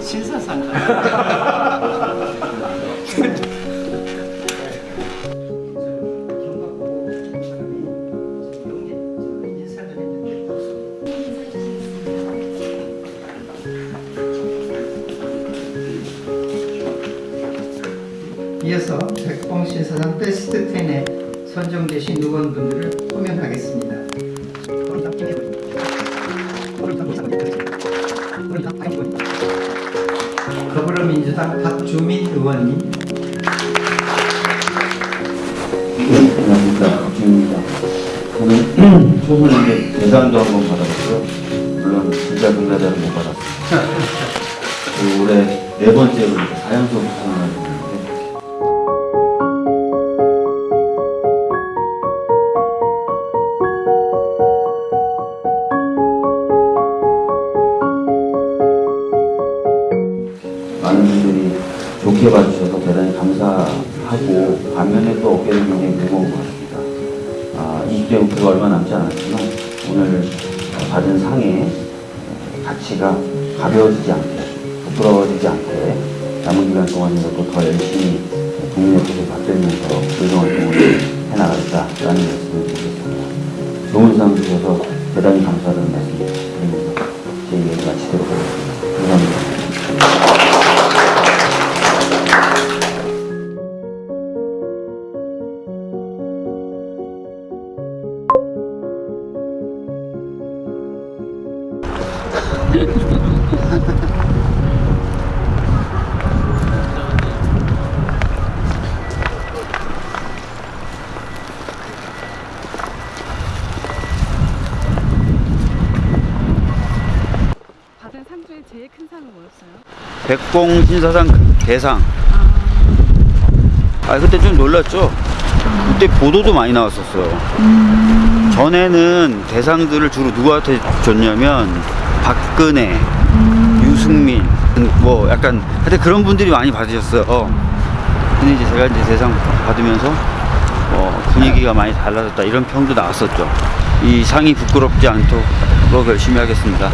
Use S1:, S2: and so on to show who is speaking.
S1: 신사상.
S2: 이어서 백봉 신사상 베스트 10에 선정되신 의원분들을 호명하겠습니다. 더불어민주당 박주민 의원님,
S3: 안녕하십니까 박준입니다. 저는 초선인데 대상도 한번 받았고요. 물론 진짜 금메달은 못. 그리고 올해 네 번째로 사연소 수상을 많은 분들이 좋게 봐주셔서 대단히 감사하고 반면에 또 어깨는 굉장히 무거운 것 같습니다. 아, 20대 목표가 얼마 남지 않았지만 오늘 어, 받은 상의 가치가 가벼워지지 않게 부끄러워지지 않게 남은 기간 동안이라도 더 열심히 국민의 뜻을 받들면서 의정활동을 해나가겠다라는 말씀을 드리겠습니다. 좋은 상 주셔서 대단히 감사하다는 말씀 드리면
S4: 받은 상 중에 제일 큰 상은 뭐였어요?
S5: 백봉 신사상 대상. 아 그때 좀 놀랐죠. 그때 보도도 많이 나왔었어요. 전에는 대상들을 주로 누구한테 줬냐면 박근혜, 유승민, 뭐 약간 하여튼 그런 분들이 많이 받으셨어요. 근데 이제 제가 이제 대상 받으면서 어, 분위기가 많이 달라졌다 이런 평도 나왔었죠. 이 상이 부끄럽지 않도록 열심히 하겠습니다.